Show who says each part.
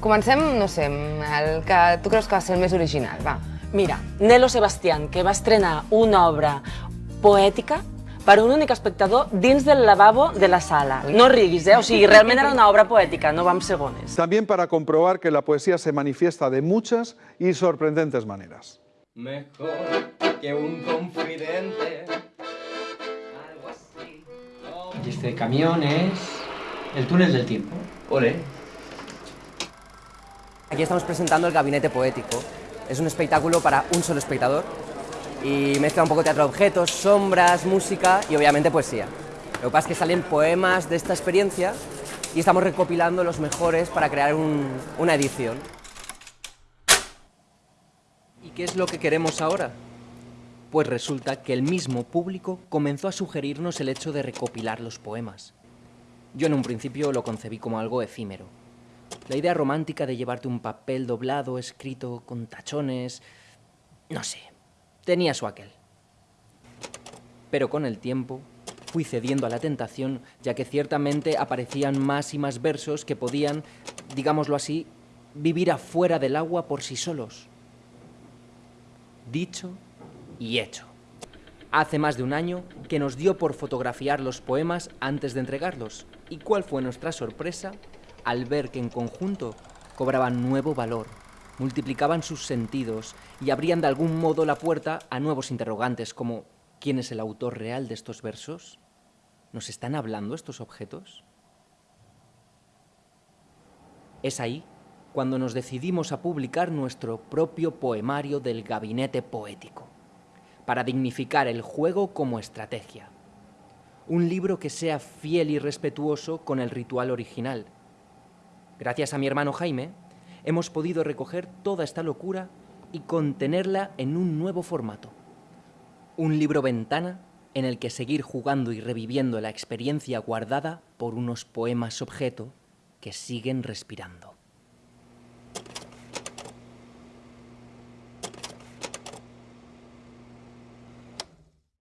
Speaker 1: Comencem, no sé, el que tu creus que va ser el més original, va.
Speaker 2: Mira, Nelo Sebastián, que va estrenar una obra poètica per un únic espectador dins del lavabo de la sala. No riguis, eh? O sigui, realment era una obra poètica, no vam segones.
Speaker 3: También para comprobar que la poesía se manifiesta de muchas y sorprendentes maneras.
Speaker 4: Mejor que un confidente.
Speaker 5: Y este camión es el túnel del tiempo.
Speaker 4: Ole.
Speaker 6: Aquí estamos presentando el Gabinete Poético. Es un espectáculo para un solo espectador y mezcla un poco teatro de objetos, sombras, música y obviamente poesía. Lo que pasa es que salen poemas de esta experiencia y estamos recopilando los mejores para crear un- una edición. ¿Y qué es lo que queremos ahora? Pues resulta que el mismo público comenzó a sugerirnos el hecho de recopilar los poemas. Yo en un principio lo concebí como algo efímero. La idea romántica de llevarte un papel doblado, escrito con tachones... No sé, tenía su aquel. Pero con el tiempo fui cediendo a la tentación, ya que ciertamente aparecían más y más versos que podían, digámoslo así, vivir afuera del agua por sí solos. Dicho y hecho. Hace más de un año que nos dio por fotografiar los poemas antes de entregarlos. ¿Y cuál fue nuestra sorpresa al ver que en conjunto cobraban nuevo valor, multiplicaban sus sentidos y abrían de algún modo la puerta a nuevos interrogantes como ¿quién es el autor real de estos versos? ¿Nos están hablando estos objetos? Es ahí cuando nos decidimos a publicar nuestro propio poemario del gabinete poético, para dignificar el juego como estrategia. Un libro que sea fiel y respetuoso con el ritual original. Gracias a mi hermano Jaime, hemos podido recoger toda esta locura y contenerla en un nuevo formato. Un libro ventana en el que seguir jugando y reviviendo la experiencia guardada por unos poemas objeto que siguen respirando.